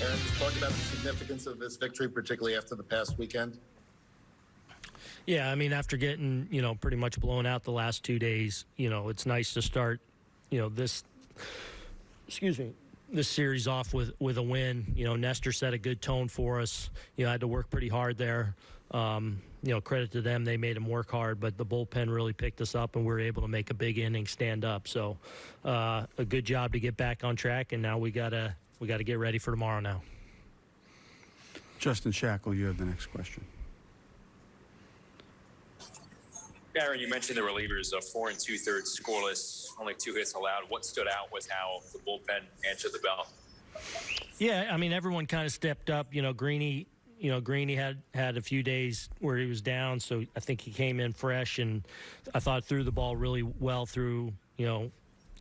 Aaron, talk about the significance of this victory, particularly after the past weekend. Yeah, I mean, after getting you know pretty much blown out the last two days, you know, it's nice to start, you know, this. Excuse me. This series off with with a win. You know, Nestor set a good tone for us. You know, I had to work pretty hard there. Um, you know, credit to them, they made him work hard, but the bullpen really picked us up, and we were able to make a big inning stand up. So, uh, a good job to get back on track, and now we gotta we gotta get ready for tomorrow now. Justin Shackle, you have the next question. Aaron, you mentioned the relievers, a four and two thirds scoreless, only two hits allowed. What stood out was how the bullpen answered the bell. Yeah, I mean everyone kind of stepped up. You know, Greeny, you know Greeny had had a few days where he was down, so I think he came in fresh, and I thought threw the ball really well through. You know,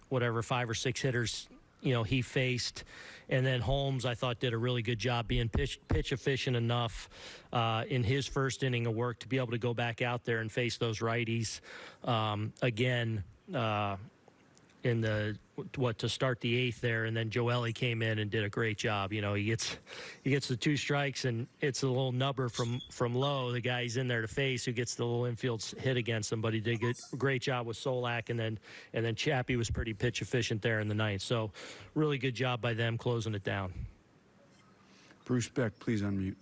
whatever five or six hitters you know he faced, and then Holmes I thought did a really good job being pitch pitch efficient enough uh, in his first inning of work to be able to go back out there and face those righties um, again. Uh, in the what to start the eighth there, and then Joely came in and did a great job. You know, he gets he gets the two strikes, and it's a little nubber from from Lowe. The guy he's in there to face who gets the little infield hit against him, but he did a great job with Solak, and then and then Chappie was pretty pitch efficient there in the ninth. So, really good job by them closing it down. Bruce Beck, please unmute.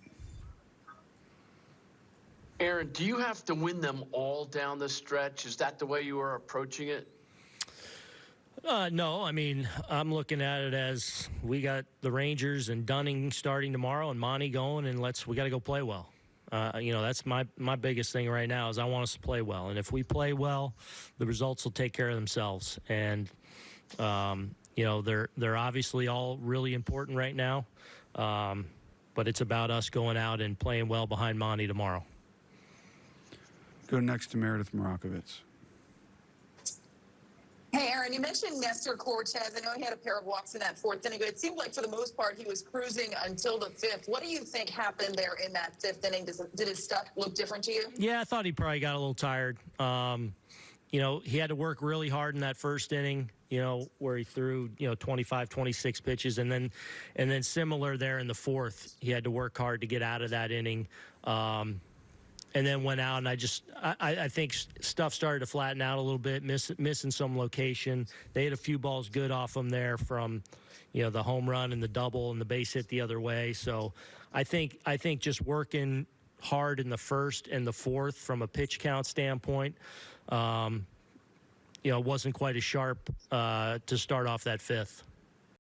Aaron, do you have to win them all down the stretch? Is that the way you are approaching it? Uh, no, I mean I'm looking at it as we got the Rangers and Dunning starting tomorrow, and Monty going, and let's we got to go play well. Uh, you know that's my my biggest thing right now is I want us to play well, and if we play well, the results will take care of themselves. And um, you know they're they're obviously all really important right now, um, but it's about us going out and playing well behind Monty tomorrow. Go next to Meredith Marakovits. Aaron, you mentioned Nestor Cortes. I know he had a pair of walks in that fourth inning, but it seemed like for the most part he was cruising until the fifth. What do you think happened there in that fifth inning? Does, did his stuff look different to you? Yeah, I thought he probably got a little tired. Um, you know, he had to work really hard in that first inning, you know, where he threw, you know, 25, 26 pitches. And then, and then similar there in the fourth, he had to work hard to get out of that inning. Um, and then went out and I just I, I think stuff started to flatten out a little bit, miss, missing some location. They had a few balls good off them there from, you know, the home run and the double and the base hit the other way. So I think I think just working hard in the first and the fourth from a pitch count standpoint, um, you know, wasn't quite as sharp uh, to start off that fifth.